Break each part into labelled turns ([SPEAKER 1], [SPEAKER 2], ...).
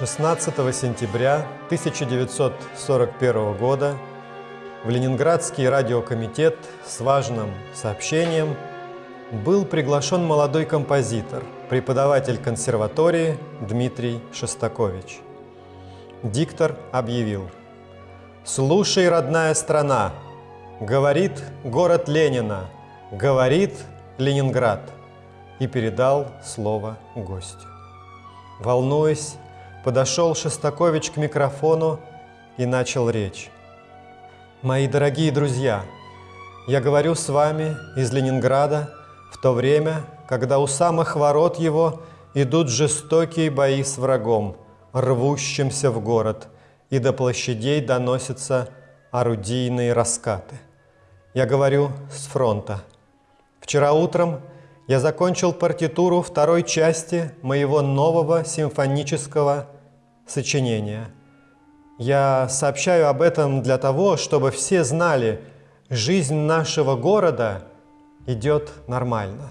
[SPEAKER 1] 16 сентября 1941 года в Ленинградский радиокомитет с важным сообщением был приглашен молодой композитор, преподаватель консерватории Дмитрий Шостакович. Диктор объявил «Слушай, родная страна, говорит город Ленина, говорит Ленинград» и передал слово гостю. Волнуясь, подошел Шостакович к микрофону и начал речь. «Мои дорогие друзья, я говорю с вами из Ленинграда в то время, когда у самых ворот его идут жестокие бои с врагом, рвущимся в город, и до площадей доносятся орудийные раскаты. Я говорю с фронта. Вчера утром я закончил партитуру второй части моего нового симфонического сочинения. Я сообщаю об этом для того, чтобы все знали, жизнь нашего города идет нормально.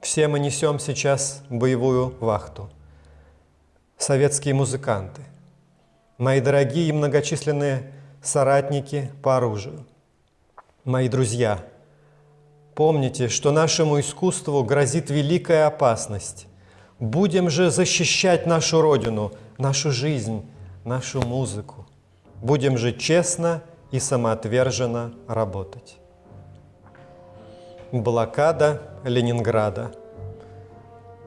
[SPEAKER 1] Все мы несем сейчас боевую вахту. Советские музыканты, мои дорогие и многочисленные соратники по оружию, мои друзья – Помните, что нашему искусству грозит великая опасность. Будем же защищать нашу Родину, нашу жизнь, нашу музыку. Будем же честно и самоотверженно работать. Блокада Ленинграда.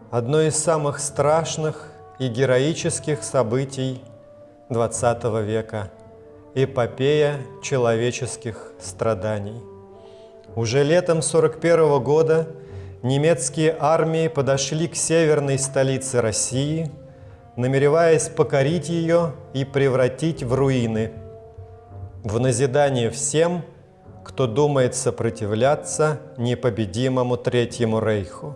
[SPEAKER 1] Одно из самых страшных и героических событий XX века. Эпопея человеческих страданий – уже летом 41 года немецкие армии подошли к северной столице России, намереваясь покорить ее и превратить в руины. В назидание всем, кто думает сопротивляться непобедимому Третьему Рейху.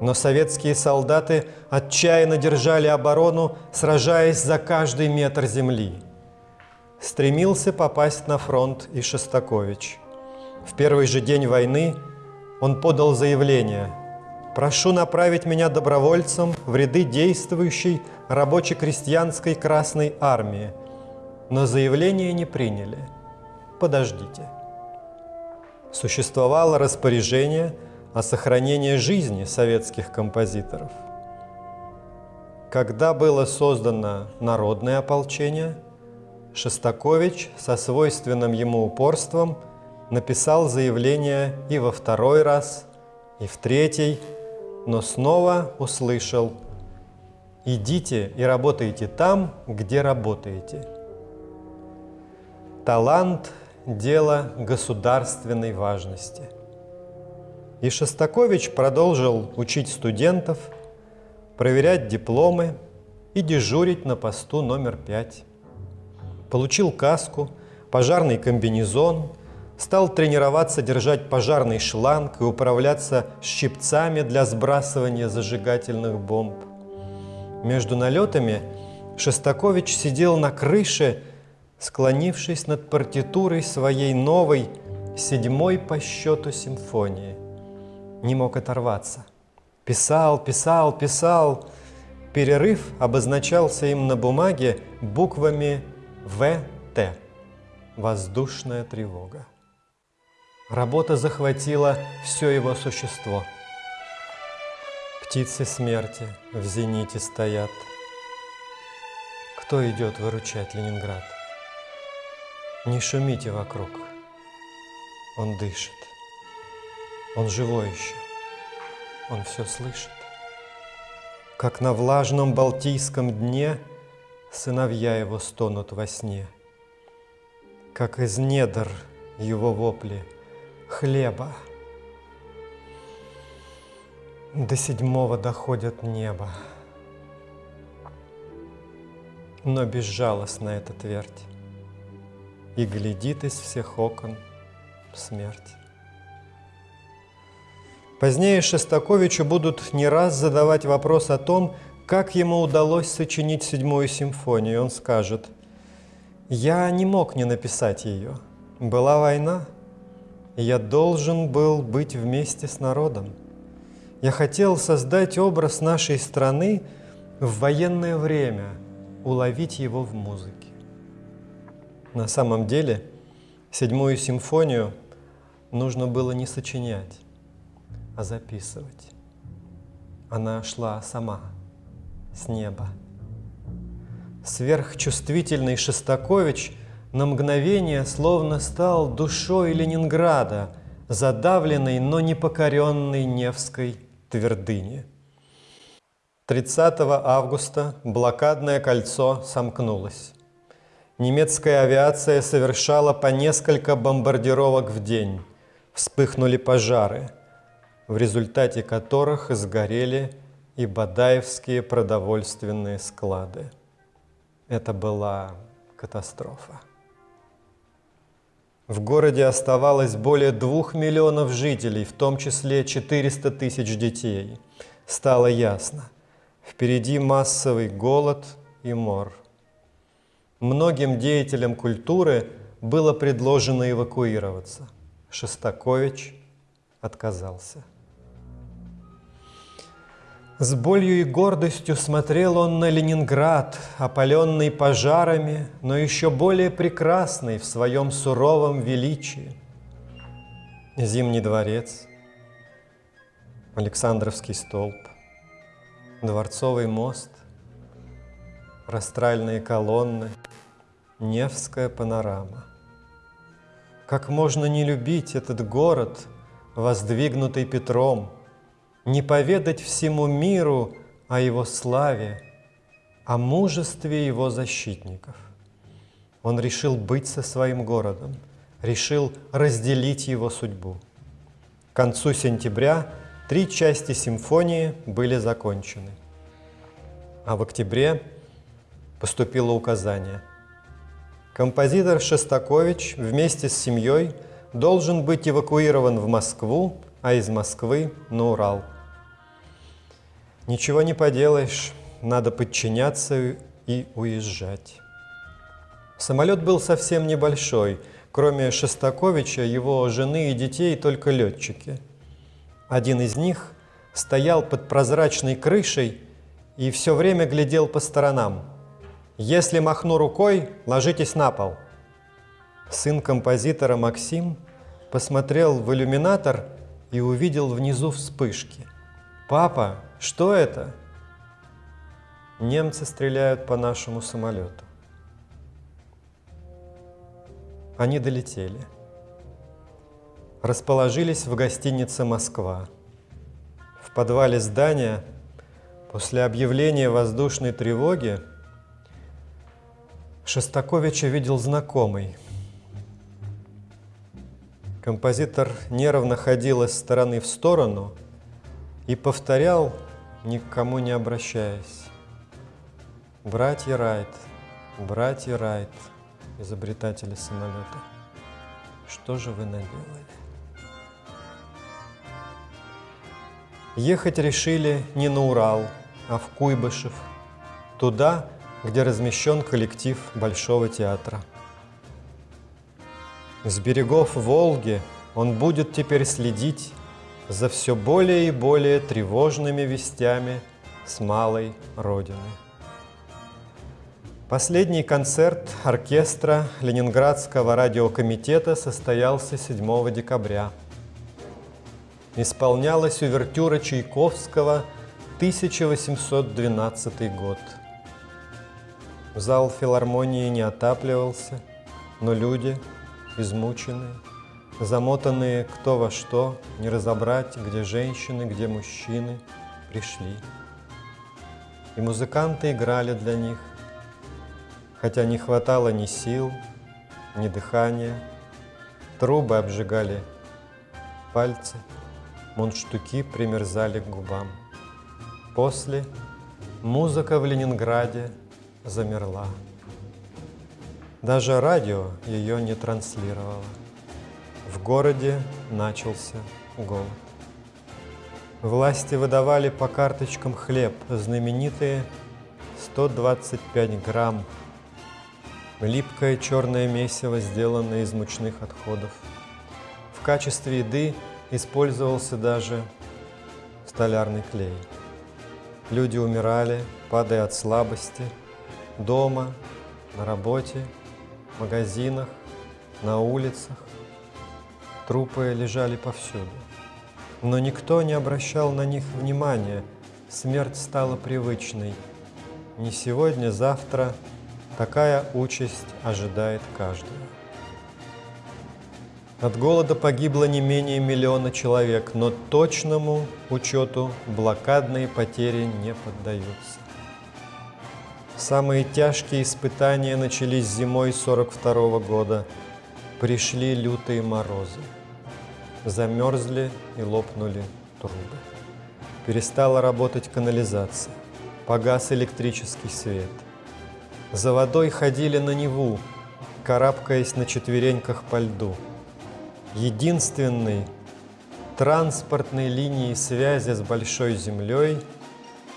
[SPEAKER 1] Но советские солдаты отчаянно держали оборону, сражаясь за каждый метр земли. Стремился попасть на фронт и Шостакович – в первый же день войны он подал заявление «Прошу направить меня добровольцем в ряды действующей рабоче-крестьянской Красной Армии». Но заявление не приняли. Подождите. Существовало распоряжение о сохранении жизни советских композиторов. Когда было создано народное ополчение, Шостакович со свойственным ему упорством – написал заявление и во второй раз, и в третий, но снова услышал «Идите и работайте там, где работаете». Талант – дело государственной важности. И Шостакович продолжил учить студентов, проверять дипломы и дежурить на посту номер пять. Получил каску, пожарный комбинезон, стал тренироваться держать пожарный шланг и управляться щипцами для сбрасывания зажигательных бомб. Между налетами Шостакович сидел на крыше, склонившись над партитурой своей новой, седьмой по счету симфонии. Не мог оторваться. Писал, писал, писал. Перерыв обозначался им на бумаге буквами ВТ. Воздушная тревога. Работа захватила все его существо. Птицы смерти в зените стоят. Кто идет выручать Ленинград? Не шумите вокруг. Он дышит. Он живой еще. Он все слышит. Как на влажном Балтийском дне Сыновья его стонут во сне. Как из недр его вопли – хлеба. До седьмого доходят небо. Но безжалостна эта твердь, И глядит из всех окон смерть. Позднее Шостаковичу будут не раз задавать вопрос о том, как ему удалось сочинить седьмую симфонию. Он скажет, «Я не мог не написать ее. Была война, я должен был быть вместе с народом. Я хотел создать образ нашей страны, в военное время уловить его в музыке. На самом деле, седьмую симфонию нужно было не сочинять, а записывать. Она шла сама, с неба. Сверхчувствительный Шостакович на мгновение словно стал душой Ленинграда, задавленной, но непокоренной Невской твердыни. 30 августа блокадное кольцо сомкнулось. Немецкая авиация совершала по несколько бомбардировок в день. Вспыхнули пожары, в результате которых сгорели и бадаевские продовольственные склады. Это была катастрофа. В городе оставалось более двух миллионов жителей, в том числе 400 тысяч детей. Стало ясно, впереди массовый голод и мор. Многим деятелям культуры было предложено эвакуироваться. Шостакович отказался. С болью и гордостью смотрел он на Ленинград, опаленный пожарами, но еще более прекрасный в своем суровом величии. Зимний дворец, Александровский столб, Дворцовый мост, растральные колонны, Невская панорама. Как можно не любить этот город, воздвигнутый Петром – не поведать всему миру о его славе, о мужестве его защитников. Он решил быть со своим городом, решил разделить его судьбу. К концу сентября три части симфонии были закончены. А в октябре поступило указание. Композитор Шостакович вместе с семьей должен быть эвакуирован в Москву, а из Москвы на Урал – Ничего не поделаешь, надо подчиняться и уезжать. Самолет был совсем небольшой, кроме Шостаковича, его жены и детей только летчики. Один из них стоял под прозрачной крышей и все время глядел по сторонам. «Если махну рукой, ложитесь на пол». Сын композитора Максим посмотрел в иллюминатор и увидел внизу вспышки. «Папа, что это? Немцы стреляют по нашему самолету. Они долетели. Расположились в гостинице «Москва». В подвале здания после объявления воздушной тревоги Шостаковича видел знакомый. Композитор нервно ходил из стороны в сторону и повторял никому не обращаясь. Братья Райт, братья Райт, изобретатели самолета, что же вы наделали? Ехать решили не на Урал, а в Куйбышев, туда, где размещен коллектив Большого театра. С берегов Волги он будет теперь следить за все более и более тревожными вестями с малой родины. Последний концерт оркестра Ленинградского радиокомитета состоялся 7 декабря. Исполнялась увертюра Чайковского 1812 год. Зал филармонии не отапливался, но люди, измученные, замотанные кто во что, не разобрать, где женщины, где мужчины, пришли. И музыканты играли для них, хотя не хватало ни сил, ни дыхания. Трубы обжигали пальцы, мундштуки примерзали к губам. После музыка в Ленинграде замерла. Даже радио ее не транслировало. В городе начался голод. Власти выдавали по карточкам хлеб, знаменитые 125 грамм. Липкое черное месиво, сделанное из мучных отходов. В качестве еды использовался даже столярный клей. Люди умирали, падая от слабости, дома, на работе, в магазинах, на улицах. Трупы лежали повсюду. Но никто не обращал на них внимания. Смерть стала привычной. Не сегодня, завтра такая участь ожидает каждого. От голода погибло не менее миллиона человек, но точному учету блокадные потери не поддаются. Самые тяжкие испытания начались зимой 42 -го года. Пришли лютые морозы. Замерзли и лопнули трубы. Перестала работать канализация. Погас электрический свет. За водой ходили на Неву, карабкаясь на четвереньках по льду – единственной транспортной линией связи с Большой Землей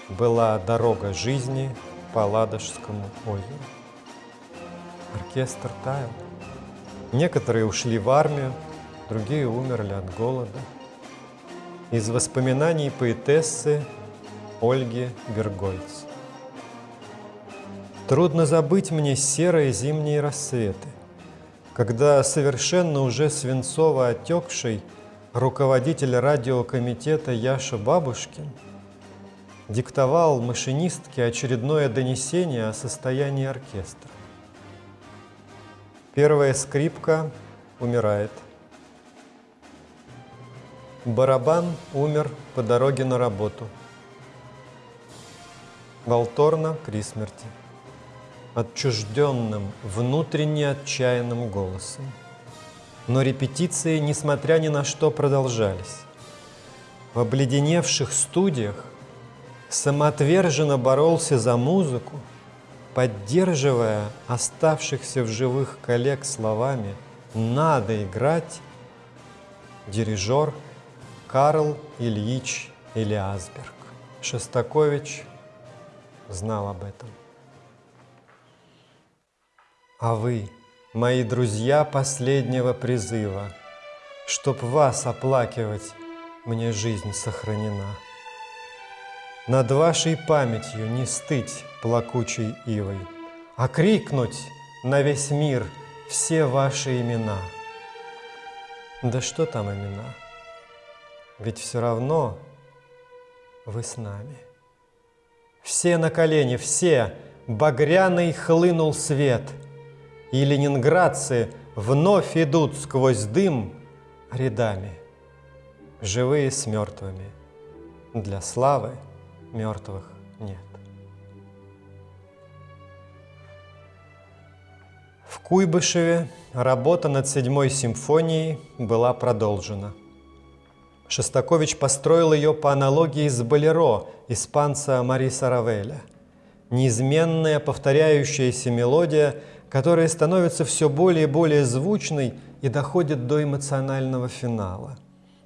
[SPEAKER 1] была дорога жизни по Ладожскому озеру. Оркестр таял. Некоторые ушли в армию, другие умерли от голода. Из воспоминаний поэтессы Ольги Бергольц. Трудно забыть мне серые зимние рассветы – когда совершенно уже свинцово отекший руководитель радиокомитета Яша Бабушкин диктовал машинистке очередное донесение о состоянии оркестра. Первая скрипка умирает. Барабан умер по дороге на работу. Волторна при смерти отчужденным, внутренне отчаянным голосом. Но репетиции, несмотря ни на что, продолжались. В обледеневших студиях самоотверженно боролся за музыку, поддерживая оставшихся в живых коллег словами «надо играть» дирижер Карл Ильич Элиасберг. Шостакович знал об этом. А вы, мои друзья последнего призыва, Чтоб вас оплакивать, мне жизнь сохранена. Над вашей памятью не стыть плакучей ивой, А крикнуть на весь мир все ваши имена. Да что там имена? Ведь все равно вы с нами. Все на колени, все, багряный хлынул свет — и ленинградцы вновь идут сквозь дым рядами, живые с мертвыми. Для славы мертвых нет. В Куйбышеве работа над седьмой симфонией была продолжена. Шостакович построил ее по аналогии с «Болеро» испанца Мариса Равеля. Неизменная повторяющаяся мелодия – которая становится все более и более звучной и доходит до эмоционального финала.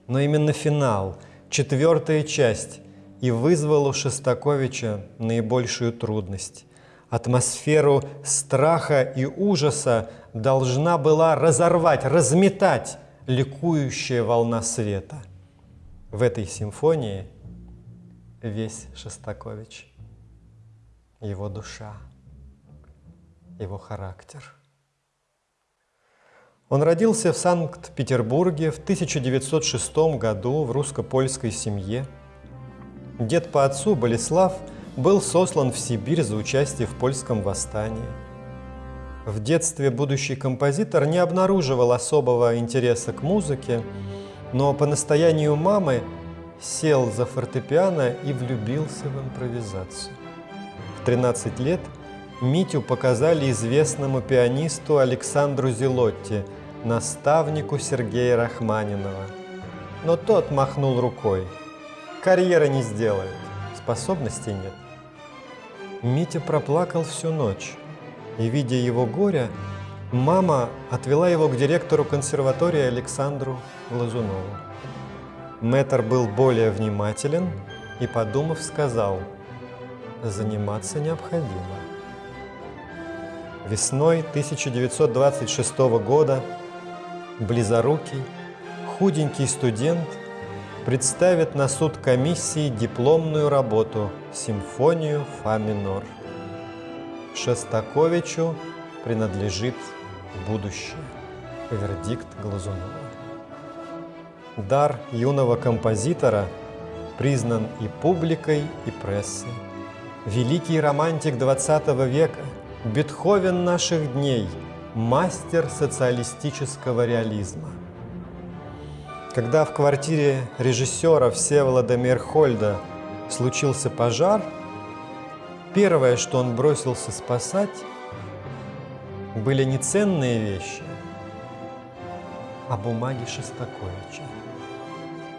[SPEAKER 1] Но именно финал, четвертая часть, и вызвал у Шостаковича наибольшую трудность. Атмосферу страха и ужаса должна была разорвать, разметать ликующая волна света. В этой симфонии весь Шостакович, его душа его характер. Он родился в Санкт-Петербурге в 1906 году в русско-польской семье. Дед по отцу Болеслав был сослан в Сибирь за участие в польском восстании. В детстве будущий композитор не обнаруживал особого интереса к музыке, но по настоянию мамы сел за фортепиано и влюбился в импровизацию. В 13 лет – Митю показали известному пианисту Александру Зелотти, наставнику Сергея Рахманинова. Но тот махнул рукой. Карьера не сделает, способностей нет. Митя проплакал всю ночь, и, видя его горе, мама отвела его к директору консерватории Александру Лазунову. Мэтр был более внимателен и, подумав, сказал, «Заниматься необходимо». Весной 1926 года близорукий, худенький студент представит на суд комиссии дипломную работу «Симфонию фа минор». Шостаковичу принадлежит будущее. Вердикт Глазунова. Дар юного композитора признан и публикой, и прессой. Великий романтик XX века, Бетховен наших дней, мастер социалистического реализма. Когда в квартире режиссера Всеволода Мерхольда случился пожар, первое, что он бросился спасать, были не ценные вещи, а бумаги Шостаковича,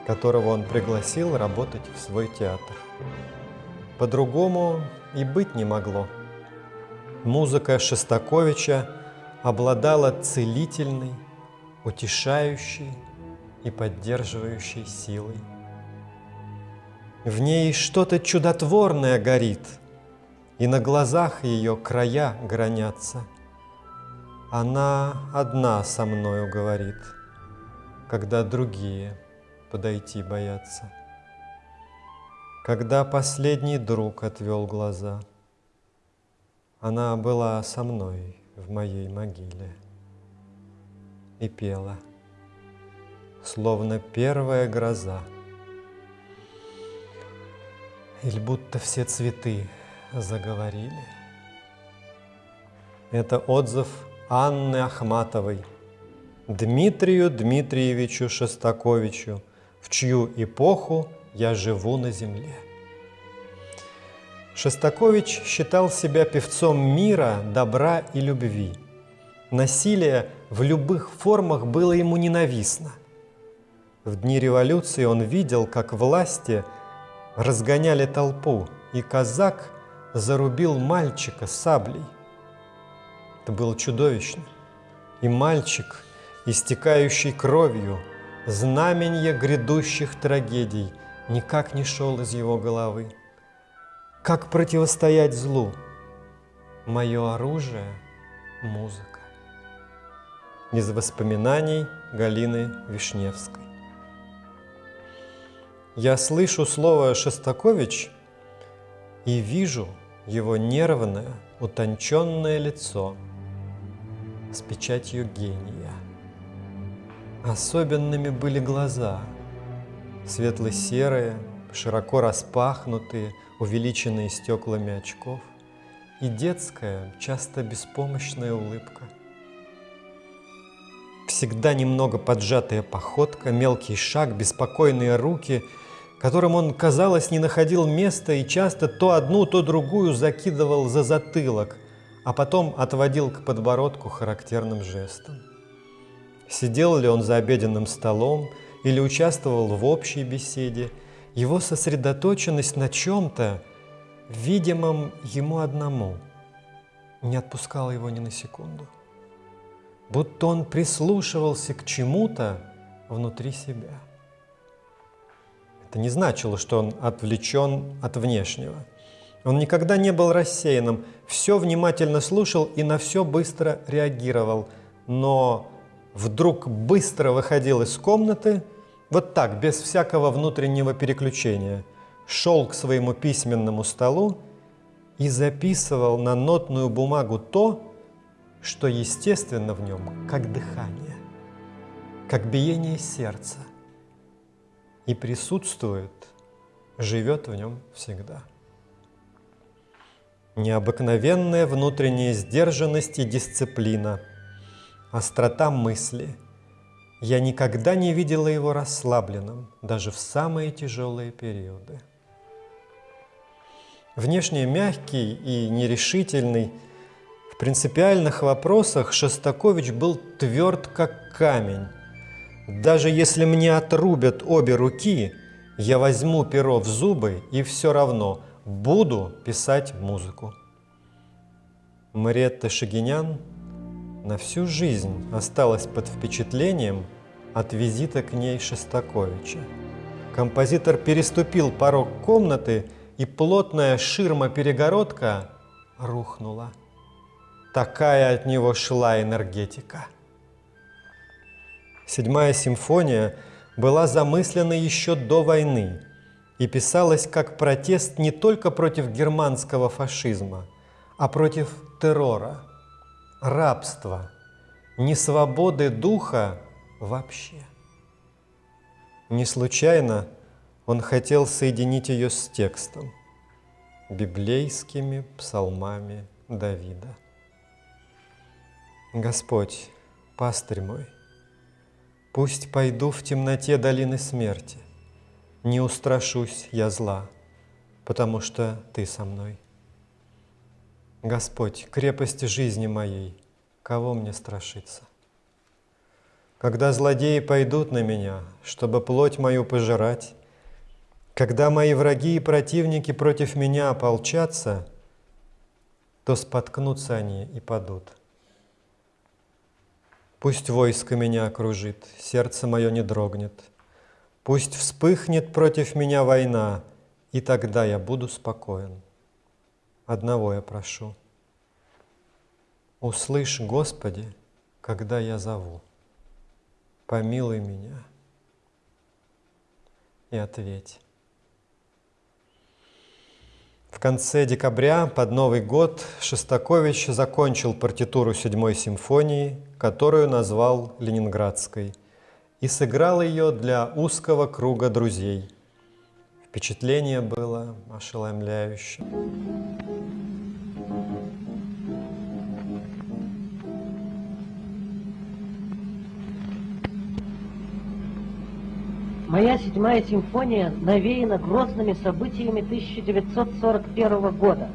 [SPEAKER 1] которого он пригласил работать в свой театр. По-другому и быть не могло. Музыка Шостаковича обладала целительной, утешающей и поддерживающей силой. В ней что-то чудотворное горит, и на глазах ее края гранятся. Она одна со мною говорит, когда другие подойти боятся когда последний друг отвел глаза. Она была со мной в моей могиле и пела, словно первая гроза. Или будто все цветы заговорили. Это отзыв Анны Ахматовой, Дмитрию Дмитриевичу Шостаковичу, в чью эпоху я живу на земле. Шостакович считал себя певцом мира, добра и любви. Насилие в любых формах было ему ненавистно. В дни революции он видел, как власти разгоняли толпу, и казак зарубил мальчика саблей. Это было чудовищно. И мальчик, истекающий кровью, знаменье грядущих трагедий – никак не шел из его головы. Как противостоять злу? Мое оружие – музыка. Из воспоминаний Галины Вишневской. Я слышу слово «Шостакович» и вижу его нервное, утонченное лицо с печатью гения. Особенными были глаза – светло-серые, широко распахнутые, увеличенные стеклами очков, и детская, часто беспомощная улыбка. Всегда немного поджатая походка, мелкий шаг, беспокойные руки, которым он, казалось, не находил места и часто то одну, то другую закидывал за затылок, а потом отводил к подбородку характерным жестом. Сидел ли он за обеденным столом, или участвовал в общей беседе, его сосредоточенность на чем-то, видимом ему одному, не отпускала его ни на секунду. Будто он прислушивался к чему-то внутри себя. Это не значило, что он отвлечен от внешнего. Он никогда не был рассеянным, все внимательно слушал и на все быстро реагировал, но вдруг быстро выходил из комнаты – вот так, без всякого внутреннего переключения, шел к своему письменному столу и записывал на нотную бумагу то, что естественно в нем, как дыхание, как биение сердца, и присутствует, живет в нем всегда. Необыкновенная внутренняя сдержанность и дисциплина, острота мысли – я никогда не видела его расслабленным, даже в самые тяжелые периоды. Внешне мягкий и нерешительный, в принципиальных вопросах Шостакович был тверд, как камень. Даже если мне отрубят обе руки, я возьму перо в зубы и все равно буду писать музыку. Мариетта Шагинян на всю жизнь осталась под впечатлением от визита к ней Шестаковича. Композитор переступил порог комнаты, и плотная ширма-перегородка рухнула. Такая от него шла энергетика. Седьмая симфония была замыслена еще до войны и писалась как протест не только против германского фашизма, а против террора, рабства, несвободы духа вообще. Не случайно он хотел соединить ее с текстом, библейскими псалмами Давида. Господь, пастырь мой, пусть пойду в темноте долины смерти, не устрашусь я зла, потому что Ты со мной. Господь, крепость жизни моей, кого мне страшиться? Когда злодеи пойдут на меня, чтобы плоть мою пожирать, когда мои враги и противники против меня ополчатся, то споткнутся они и падут. Пусть войско меня окружит, сердце мое не дрогнет. Пусть вспыхнет против меня война, и тогда я буду спокоен. Одного я прошу. Услышь, Господи, когда я зову. Помилуй меня и ответь. В конце декабря, под Новый год, Шостакович закончил партитуру седьмой симфонии, которую назвал «Ленинградской», и сыграл ее для узкого круга друзей. Впечатление было ошеломляющее.
[SPEAKER 2] Моя седьмая симфония навеяна грозными событиями 1941 года.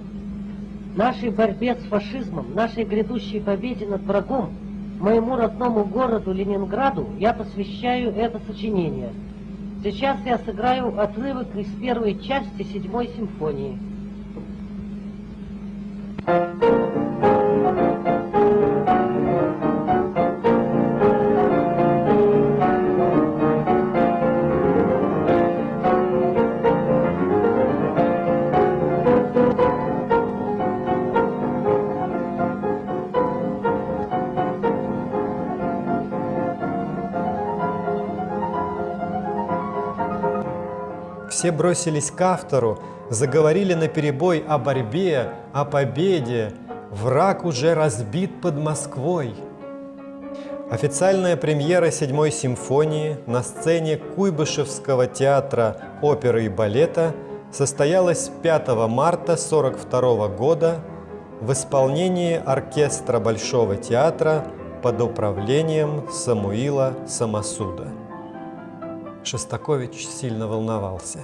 [SPEAKER 2] Нашей борьбе с фашизмом, нашей грядущей победе над врагом, моему родному городу Ленинграду я посвящаю это сочинение. Сейчас я сыграю отрывок из первой части седьмой симфонии.
[SPEAKER 1] Все бросились к автору, заговорили на перебой о борьбе, о победе. Враг уже разбит под Москвой. Официальная премьера седьмой симфонии на сцене Куйбышевского театра оперы и балета состоялась 5 марта 1942 года в исполнении оркестра Большого театра под управлением Самуила Самосуда. Шостакович сильно волновался.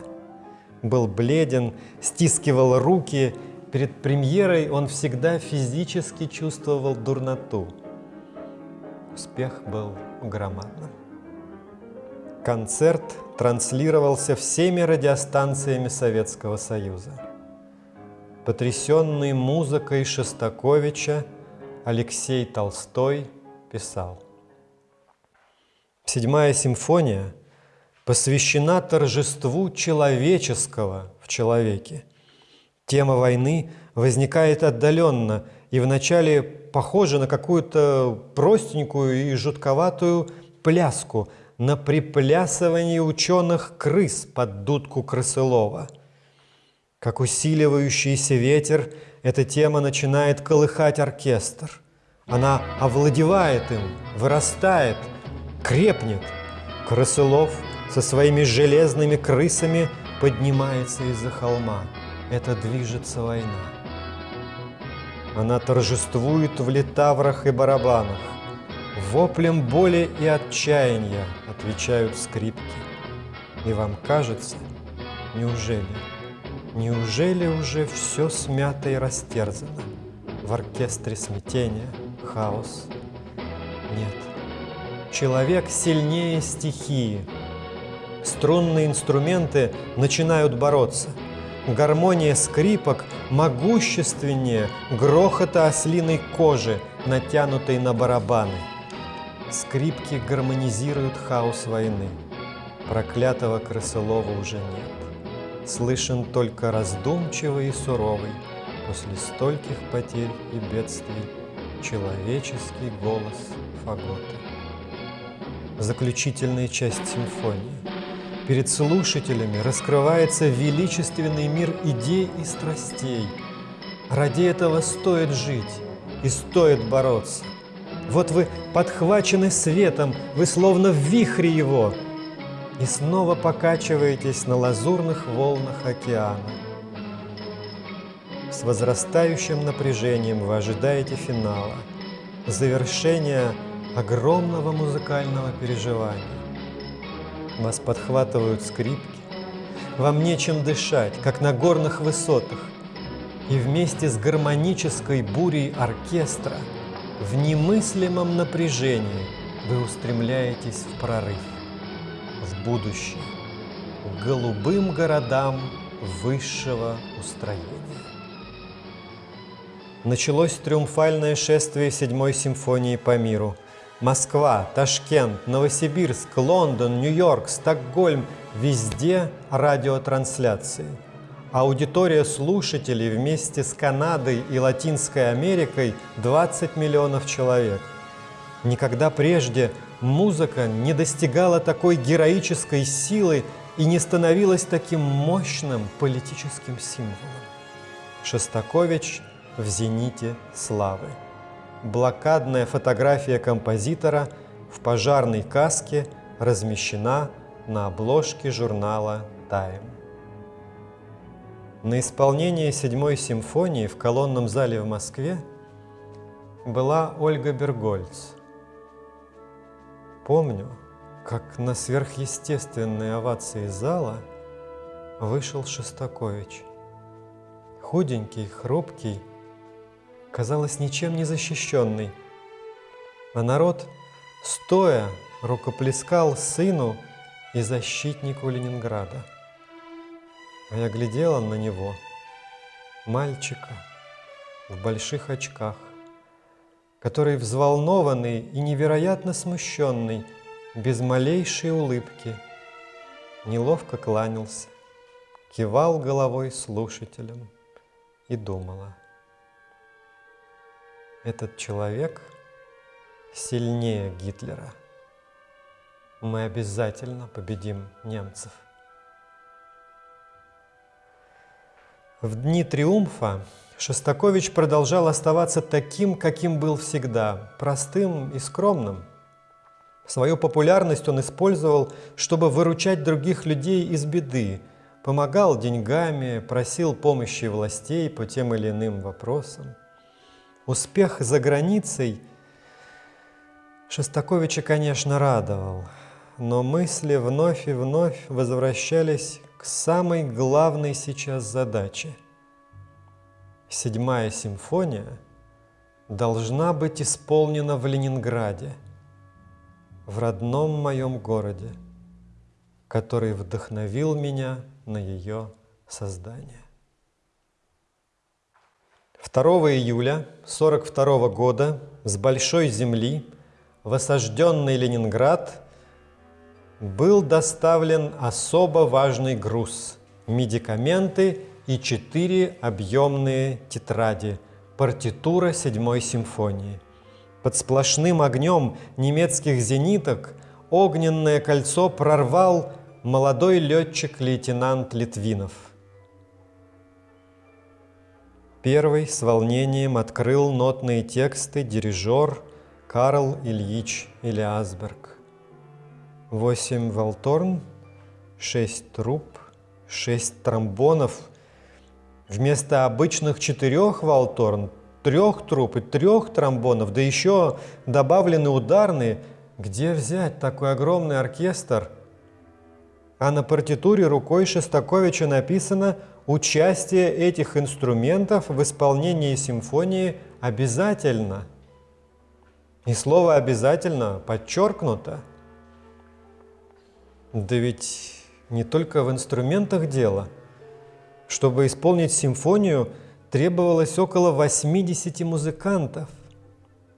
[SPEAKER 1] Был бледен, стискивал руки. Перед премьерой он всегда физически чувствовал дурноту. Успех был громадным. Концерт транслировался всеми радиостанциями Советского Союза. Потрясенный музыкой Шостаковича, Алексей Толстой писал. Седьмая симфония – посвящена торжеству человеческого в человеке. Тема войны возникает отдаленно и вначале похожа на какую-то простенькую и жутковатую пляску, на приплясывание ученых крыс под дудку Крысылова. Как усиливающийся ветер, эта тема начинает колыхать оркестр. Она овладевает им, вырастает, крепнет. Крысылов – со своими железными крысами поднимается из-за холма. Это движется война. Она торжествует в литаврах и барабанах. Воплем боли и отчаяния отвечают скрипки. И вам кажется, неужели, неужели уже все смято и растерзано? В оркестре смятения, хаос? Нет. Человек сильнее стихии, струнные инструменты начинают бороться. Гармония скрипок могущественнее грохота ослиной кожи, натянутой на барабаны. Скрипки гармонизируют хаос войны. Проклятого крысолова уже нет. Слышен только раздумчивый и суровый, после стольких потерь и бедствий, человеческий голос фагота. заключительная часть симфонии. Перед слушателями раскрывается величественный мир идей и страстей. Ради этого стоит жить и стоит бороться. Вот вы подхвачены светом, вы словно в вихре его, и снова покачиваетесь на лазурных волнах океана. С возрастающим напряжением вы ожидаете финала, завершения огромного музыкального переживания. Вас подхватывают скрипки, вам нечем дышать, как на горных высотах, и вместе с гармонической бурей оркестра в немыслимом напряжении вы устремляетесь в прорыв, в будущее, к голубым городам высшего устроения. Началось триумфальное шествие седьмой симфонии по миру. Москва, Ташкент, Новосибирск, Лондон, Нью-Йорк, Стокгольм – везде радиотрансляции. Аудитория слушателей вместе с Канадой и Латинской Америкой 20 миллионов человек. Никогда прежде музыка не достигала такой героической силы и не становилась таким мощным политическим символом. Шостакович в зените славы. Блокадная фотография композитора в пожарной каске размещена на обложке журнала «Тайм». На исполнение седьмой симфонии в колонном зале в Москве была Ольга Бергольц. Помню, как на сверхъестественные овации зала вышел Шостакович. Худенький, хрупкий, казалось, ничем не защищенный. А народ, стоя, рукоплескал сыну и защитнику Ленинграда. А я глядела на него, мальчика в больших очках, который взволнованный и невероятно смущенный, без малейшей улыбки, неловко кланялся, кивал головой слушателям и думала. Этот человек сильнее Гитлера. Мы обязательно победим немцев. В дни триумфа Шостакович продолжал оставаться таким, каким был всегда, простым и скромным. Свою популярность он использовал, чтобы выручать других людей из беды, помогал деньгами, просил помощи властей по тем или иным вопросам. Успех за границей Шостаковича, конечно, радовал, но мысли вновь и вновь возвращались к самой главной сейчас задаче. Седьмая симфония должна быть исполнена в Ленинграде, в родном моем городе, который вдохновил меня на ее создание. 2 июля 1942 года с большой земли в осажденный Ленинград был доставлен особо важный груз – медикаменты и четыре объемные тетради, партитура седьмой симфонии. Под сплошным огнем немецких зениток огненное кольцо прорвал молодой летчик-лейтенант Литвинов. Первый с волнением открыл нотные тексты дирижер Карл Ильич Илиасберг. Восемь волторн, шесть труб, шесть тромбонов. Вместо обычных четырех волторн, трех труб и трех тромбонов, да еще добавлены ударные. Где взять такой огромный оркестр? А на партитуре рукой Шостаковича написано «Участие этих инструментов в исполнении симфонии обязательно». И слово «обязательно» подчеркнуто – да ведь не только в инструментах дело. Чтобы исполнить симфонию, требовалось около 80 музыкантов,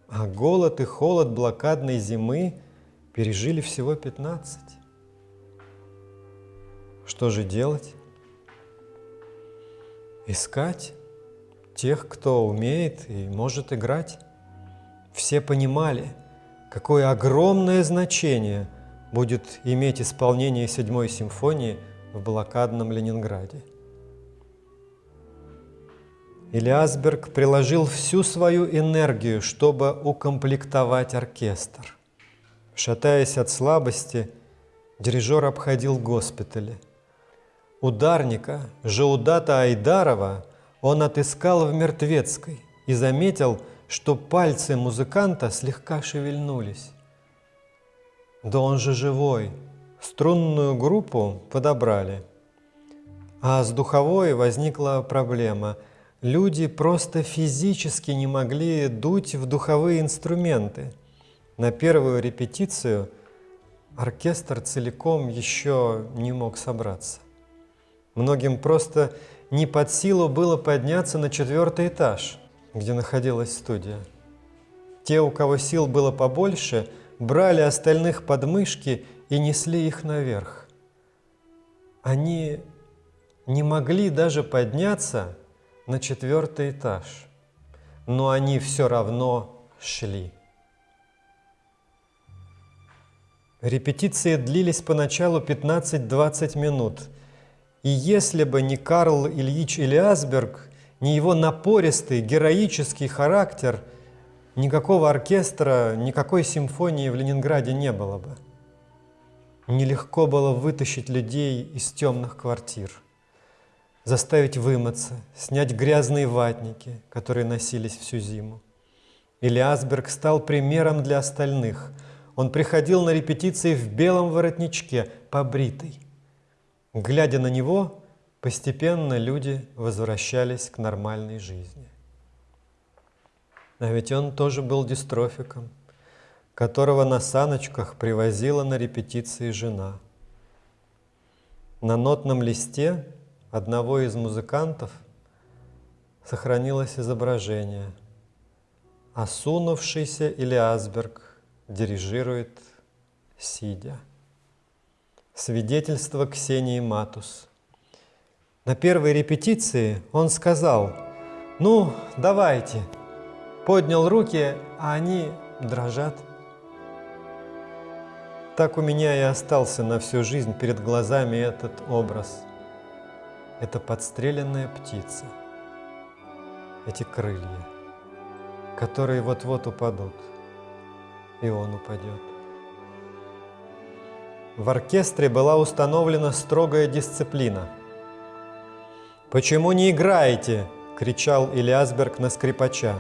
[SPEAKER 1] а голод и холод блокадной зимы пережили всего 15. Что же делать? Искать тех, кто умеет и может играть. Все понимали, какое огромное значение будет иметь исполнение седьмой симфонии в блокадном Ленинграде. Илиасберг приложил всю свою энергию, чтобы укомплектовать оркестр. Шатаясь от слабости, дирижер обходил госпитали. Ударника Жаудата Айдарова он отыскал в Мертвецкой и заметил, что пальцы музыканта слегка шевельнулись. Да он же живой. Струнную группу подобрали. А с духовой возникла проблема. Люди просто физически не могли дуть в духовые инструменты. На первую репетицию оркестр целиком еще не мог собраться. Многим просто не под силу было подняться на четвертый этаж – где находилась студия. Те, у кого сил было побольше, брали остальных подмышки и несли их наверх. Они не могли даже подняться на четвертый этаж, но они все равно шли. Репетиции длились поначалу 15-20 минут, и если бы не Карл Ильич Илиасберг, ни его напористый, героический характер, никакого оркестра, никакой симфонии в Ленинграде не было бы. Нелегко было вытащить людей из темных квартир, заставить вымыться, снять грязные ватники, которые носились всю зиму. Или Асберг стал примером для остальных. Он приходил на репетиции в белом воротничке, побритый. Глядя на него, Постепенно люди возвращались к нормальной жизни. А ведь он тоже был дистрофиком, которого на саночках привозила на репетиции жена. На нотном листе одного из музыкантов сохранилось изображение. Осунувшийся Илиасберг дирижирует сидя. Свидетельство Ксении Матус – на первой репетиции он сказал, ну, давайте. Поднял руки, а они дрожат. Так у меня и остался на всю жизнь перед глазами этот образ. Это подстреленная птица. Эти крылья, которые вот-вот упадут. И он упадет. В оркестре была установлена строгая дисциплина – «Почему не играете?» – кричал Илиасберг на скрипача.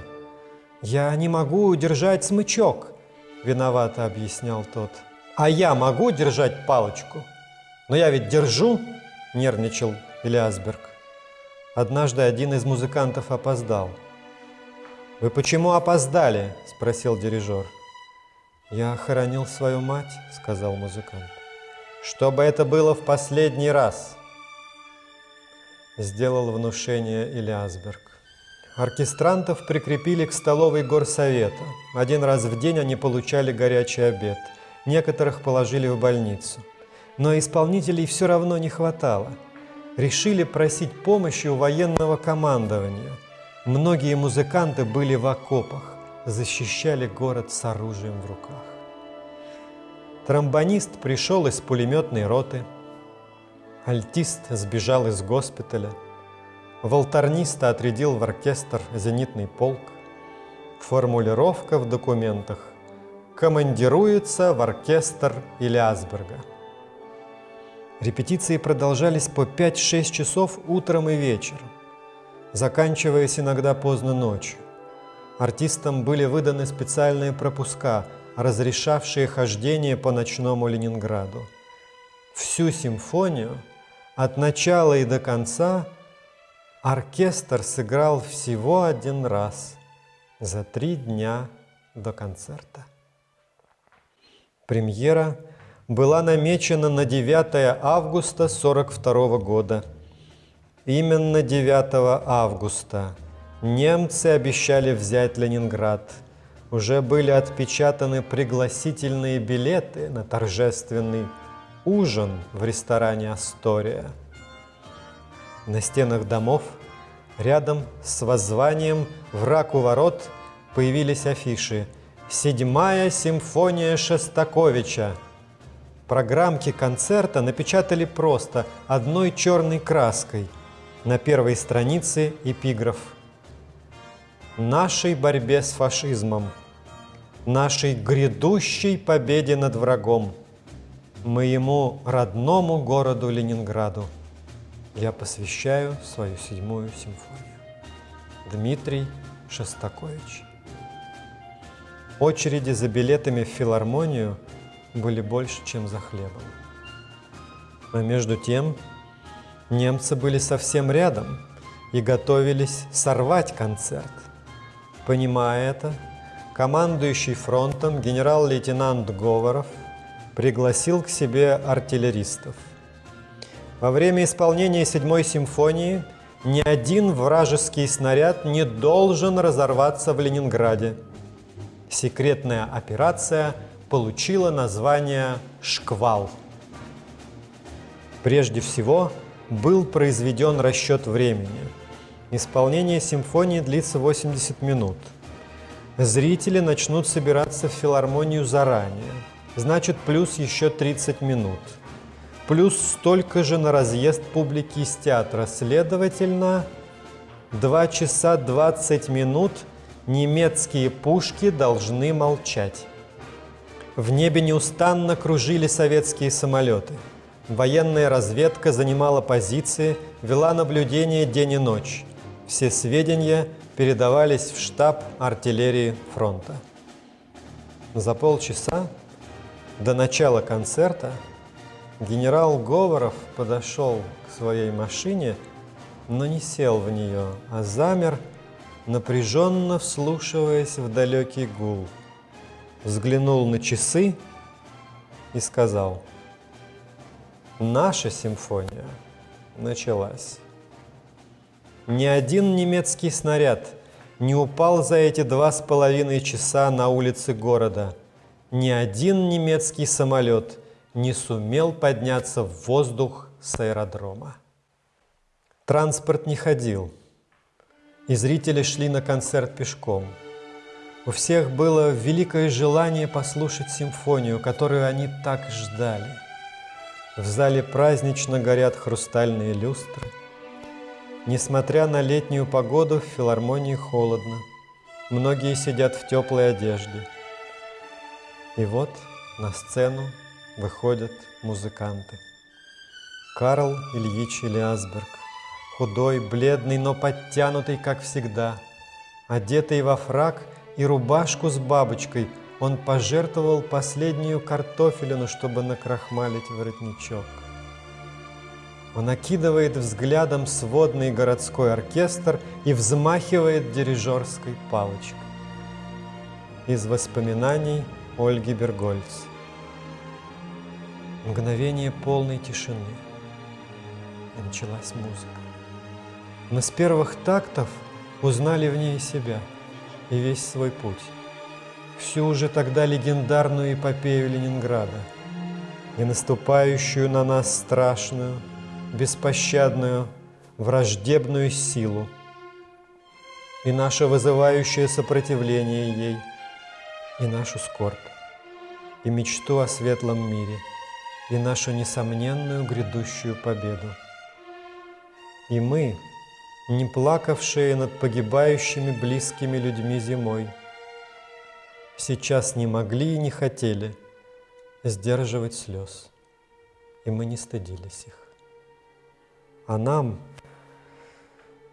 [SPEAKER 1] «Я не могу удержать смычок», – виновато объяснял тот. «А я могу держать палочку?» «Но я ведь держу!» – нервничал Илиасберг. Однажды один из музыкантов опоздал. «Вы почему опоздали?» – спросил дирижер. «Я хоронил свою мать», – сказал музыкант. «Чтобы это было в последний раз», сделал внушение Илиасберг. Оркестрантов прикрепили к столовой горсовета. Один раз в день они получали горячий обед. Некоторых положили в больницу. Но исполнителей все равно не хватало. Решили просить помощи у военного командования. Многие музыканты были в окопах, защищали город с оружием в руках. Тромбонист пришел из пулеметной роты – Альтист сбежал из госпиталя. Волторниста отрядил в оркестр зенитный полк. Формулировка в документах «Командируется в оркестр Илиасберга». Репетиции продолжались по 5-6 часов утром и вечером, заканчиваясь иногда поздно ночью. Артистам были выданы специальные пропуска, разрешавшие хождение по ночному Ленинграду. Всю симфонию – от начала и до конца оркестр сыграл всего один раз за три дня до концерта. Премьера была намечена на 9 августа 1942 года. Именно 9 августа немцы обещали взять Ленинград. Уже были отпечатаны пригласительные билеты на торжественный ужин в ресторане «Астория». На стенах домов, рядом с воззванием «Враг у ворот» появились афиши Седьмая симфония Шостаковича. Программки концерта напечатали просто одной черной краской. На первой странице эпиграф. Нашей борьбе с фашизмом, нашей грядущей победе над врагом, моему родному городу Ленинграду я посвящаю свою седьмую симфонию. Дмитрий Шостакович. Очереди за билетами в филармонию были больше, чем за хлебом. Но между тем немцы были совсем рядом и готовились сорвать концерт. Понимая это, командующий фронтом генерал-лейтенант Говоров пригласил к себе артиллеристов. Во время исполнения седьмой симфонии ни один вражеский снаряд не должен разорваться в Ленинграде – секретная операция получила название «Шквал». Прежде всего, был произведен расчет времени. Исполнение симфонии длится 80 минут. Зрители начнут собираться в филармонию заранее. Значит, плюс еще 30 минут. Плюс столько же на разъезд публики из театра. Следовательно, 2 часа 20 минут – немецкие пушки должны молчать. В небе неустанно кружили советские самолеты. Военная разведка занимала позиции, вела наблюдение день и ночь. Все сведения передавались в штаб артиллерии фронта. За полчаса до начала концерта генерал Говоров подошел к своей машине, но не сел в нее, а замер напряженно вслушиваясь в далекий гул, взглянул на часы и сказал, «Наша симфония началась». Ни один немецкий снаряд не упал за эти два с половиной часа на улице города. Ни один немецкий самолет не сумел подняться в воздух с аэродрома. Транспорт не ходил – и зрители шли на концерт пешком. У всех было великое желание послушать симфонию, которую они так ждали. В зале празднично горят хрустальные люстры. Несмотря на летнюю погоду, в филармонии холодно. Многие сидят в теплой одежде. И вот на сцену выходят музыканты. Карл Ильич Элиасберг, Худой, бледный, но подтянутый, как всегда. Одетый во фраг и рубашку с бабочкой, он пожертвовал последнюю картофелину, чтобы накрахмалить воротничок. Он окидывает взглядом сводный городской оркестр и взмахивает дирижерской палочкой. Из воспоминаний Ольги Бергольц. Мгновение полной тишины. И началась музыка. Мы с первых тактов узнали в ней себя и весь свой путь. Всю уже тогда легендарную эпопею Ленинграда и наступающую на нас страшную, беспощадную, враждебную силу, и наше вызывающее сопротивление ей, и нашу скорбь, и мечту о светлом мире, и нашу несомненную грядущую победу. И мы, не плакавшие над погибающими близкими людьми зимой, сейчас не могли и не хотели сдерживать слез, и мы не стыдились их. А нам,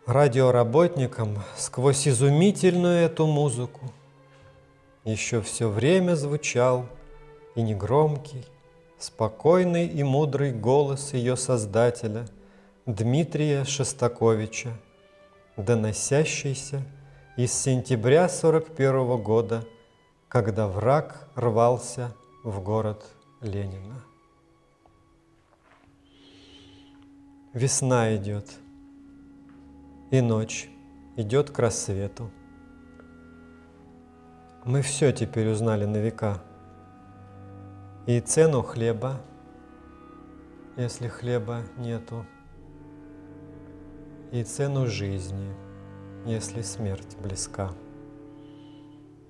[SPEAKER 1] радиоработникам, сквозь изумительную эту музыку еще все время звучал и негромкий, спокойный и мудрый голос ее создателя Дмитрия Шостаковича – доносящийся из сентября 41 года, когда враг рвался в город Ленина. Весна идет, и ночь идет к рассвету. Мы все теперь узнали на века. И цену хлеба, если хлеба нету, и цену жизни, если смерть близка.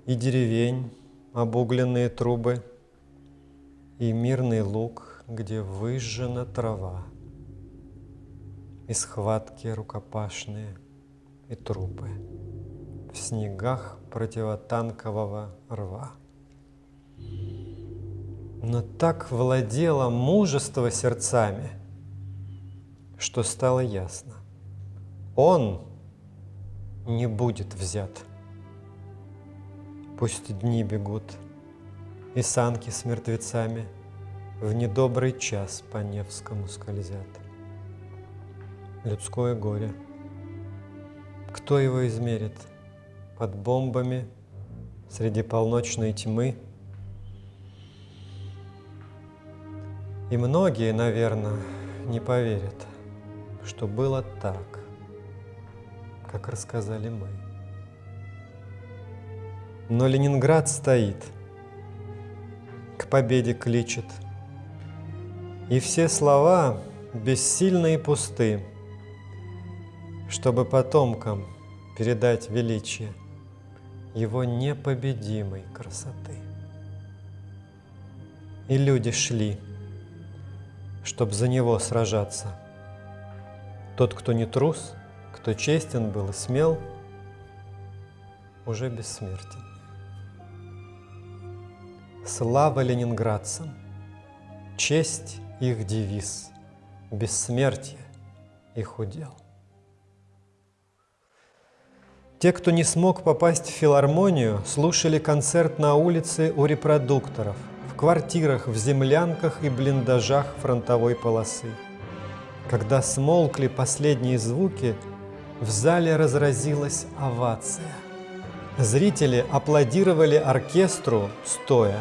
[SPEAKER 1] И деревень, обугленные трубы и мирный луг, где выжжена трава, и схватки рукопашные и трупы в снегах противотанкового рва. Но так владело мужество сердцами, что стало ясно. Он не будет взят. Пусть дни бегут, и санки с мертвецами В недобрый час по Невскому скользят. Людское горе. Кто его измерит? Под бомбами, среди полночной тьмы. И многие, наверное, не поверят, что было так, как рассказали мы. Но Ленинград стоит, к победе кличет. И все слова бессильны и пусты, чтобы потомкам передать величие его непобедимой красоты. И люди шли, чтобы за него сражаться. Тот, кто не трус, кто честен был и смел, уже бессмертен. Слава ленинградцам! Честь их девиз, бессмертие их удел. Те, кто не смог попасть в филармонию, слушали концерт на улице у репродукторов, в квартирах, в землянках и блиндажах фронтовой полосы. Когда смолкли последние звуки, в зале разразилась овация – Зрители аплодировали оркестру стоя.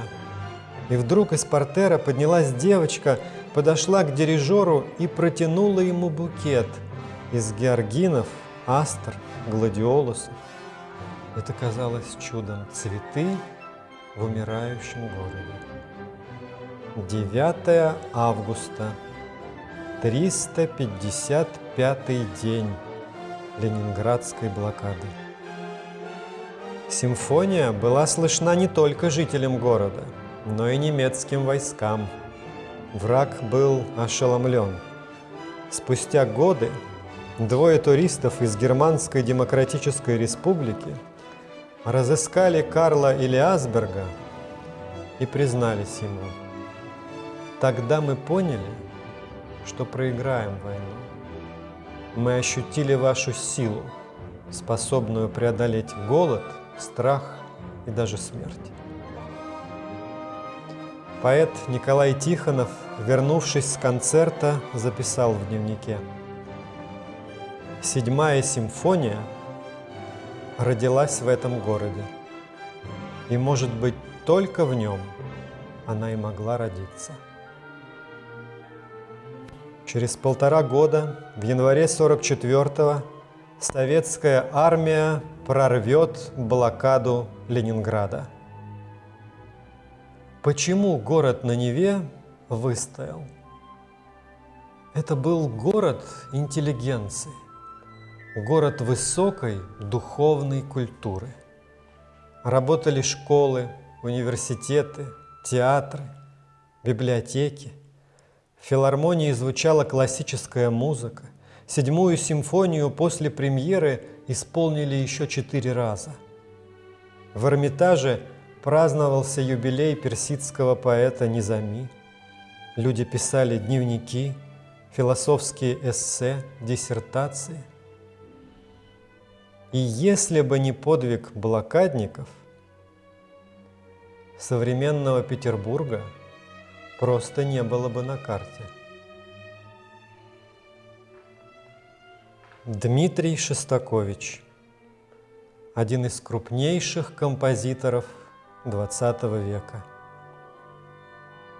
[SPEAKER 1] И вдруг из портера поднялась девочка, подошла к дирижеру и протянула ему букет из георгинов, астр, гладиолусов. Это казалось чудом цветы в умирающем городе. 9 августа, 355 день Ленинградской блокады. Симфония была слышна не только жителям города, но и немецким войскам. Враг был ошеломлен. Спустя годы двое туристов из Германской Демократической Республики разыскали Карла Илиасберга и признались ему. Тогда мы поняли, что проиграем войну. Мы ощутили вашу силу, способную преодолеть голод – страх и даже смерть. Поэт Николай Тихонов, вернувшись с концерта, записал в дневнике «Седьмая симфония родилась в этом городе, и, может быть, только в нем она и могла родиться». Через полтора года, в январе 44-го, советская армия прорвет блокаду Ленинграда. Почему город на Неве выстоял? Это был город интеллигенции, город высокой духовной культуры. Работали школы, университеты, театры, библиотеки. В филармонии звучала классическая музыка. Седьмую симфонию после премьеры исполнили еще четыре раза. В Эрмитаже праздновался юбилей персидского поэта Низами. Люди писали дневники, философские эссе, диссертации. И если бы не подвиг блокадников, современного Петербурга просто не было бы на карте. Дмитрий Шостакович, один из крупнейших композиторов XX века.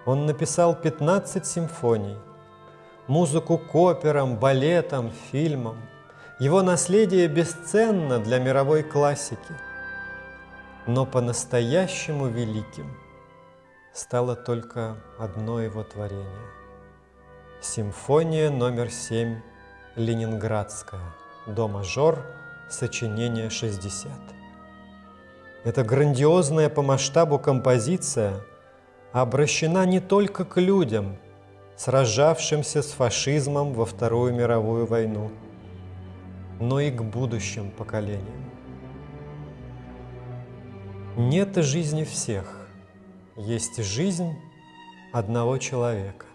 [SPEAKER 1] Он написал 15 симфоний, музыку к операм, балетам, фильмам. Его наследие бесценно для мировой классики. Но по-настоящему великим стало только одно его творение – симфония номер семь Ленинградская, до мажор, сочинение 60. Эта грандиозная по масштабу композиция обращена не только к людям, сражавшимся с фашизмом во Вторую мировую войну, но и к будущим поколениям. Нет жизни всех, есть жизнь одного человека.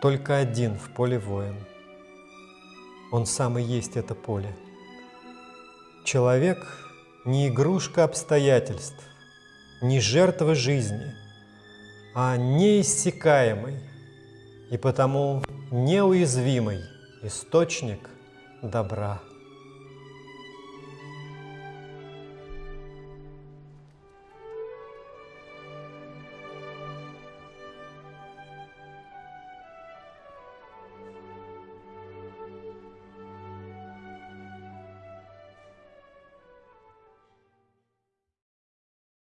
[SPEAKER 1] Только один в поле воин. Он сам и есть это поле. Человек не игрушка обстоятельств, не жертва жизни, а неиссякаемый и потому неуязвимый источник добра.